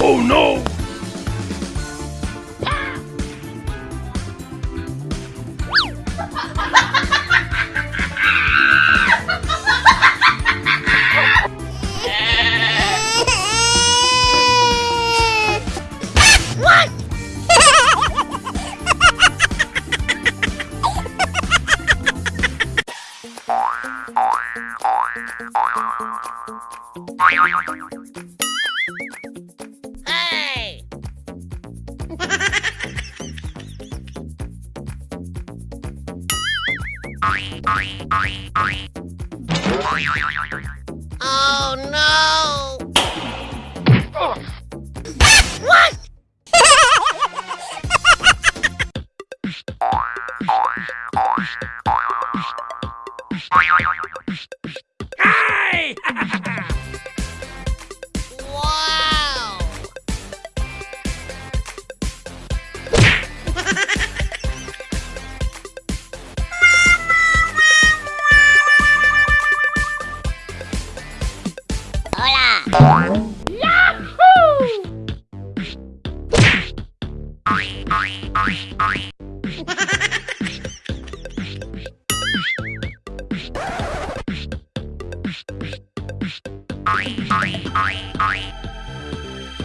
oh no! What? Oh no!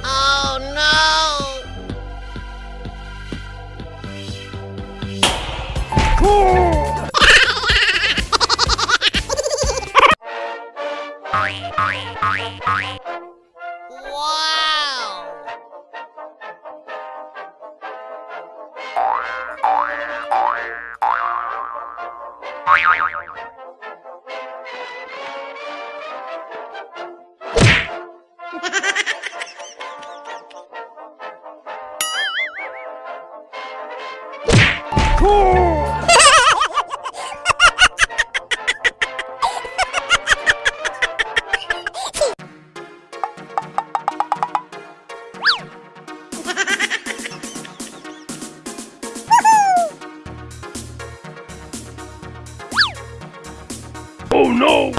Oh no! Wow! Oh no!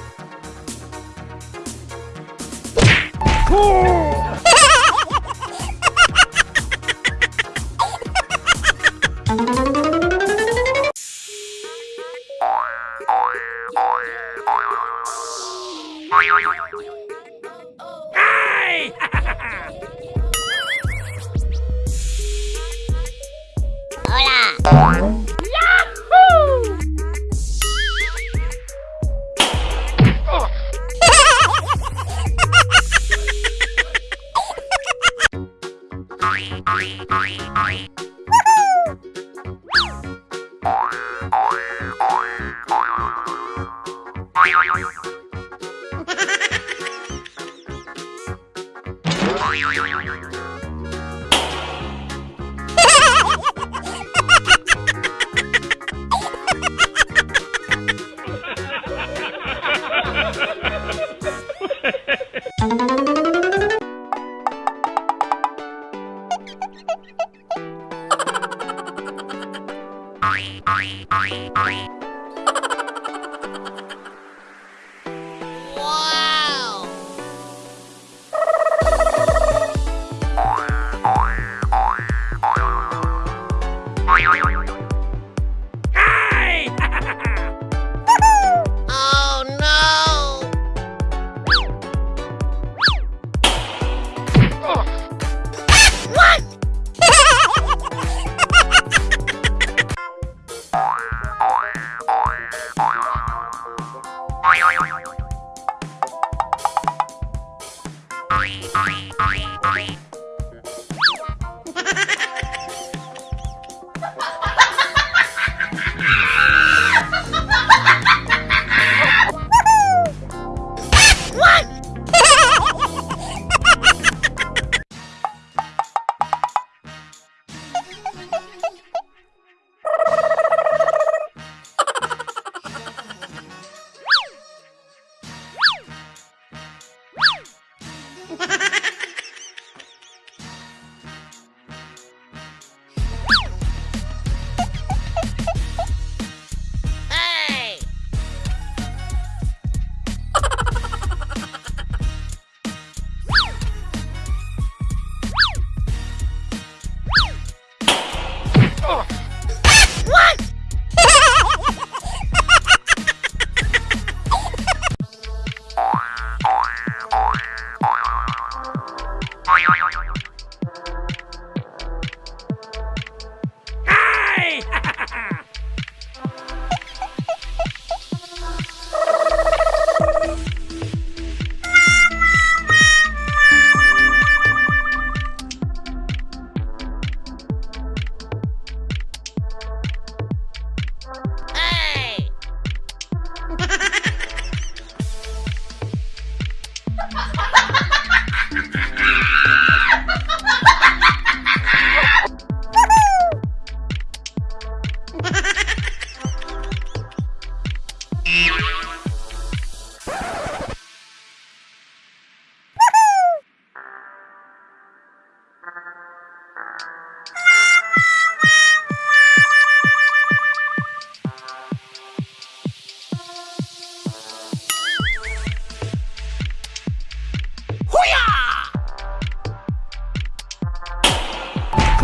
Bye.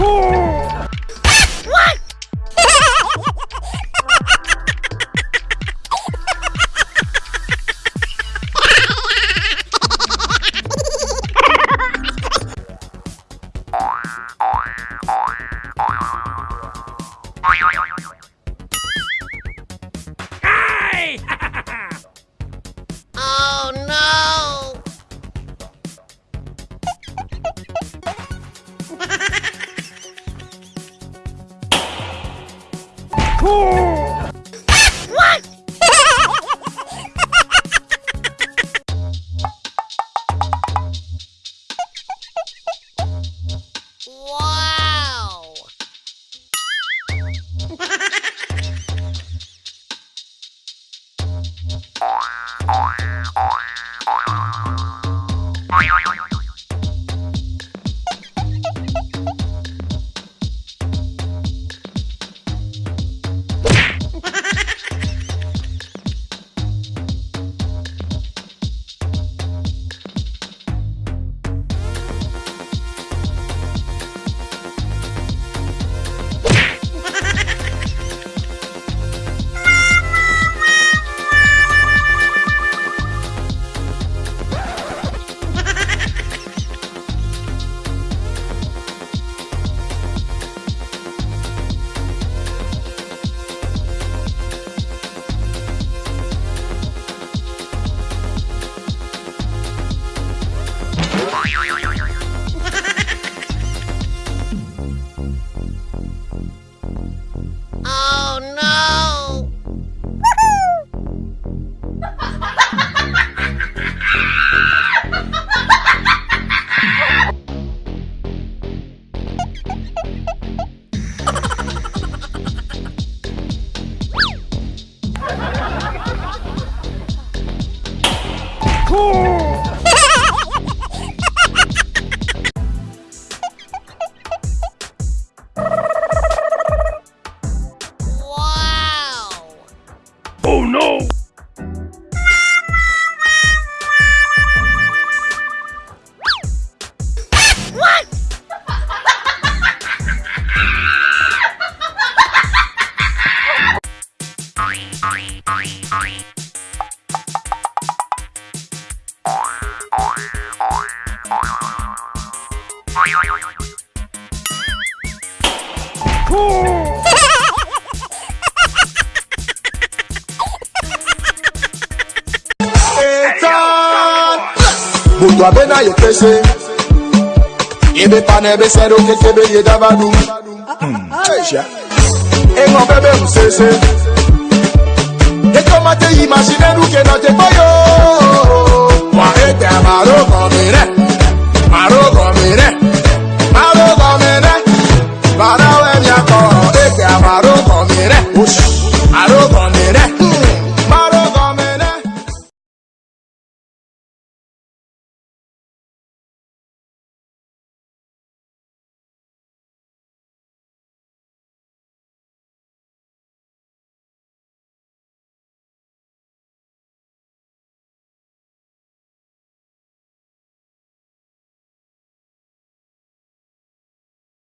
What? butu abena yekese ibe pana ebesere okekebe yedabadu hmm. engo bebe musese ekomate yi masineru kenate boyo. Wa ete amaro kọmire. ẹsẹ̀ àmọ́ àròkàn mi rẹ̀ oṣù àròkàn.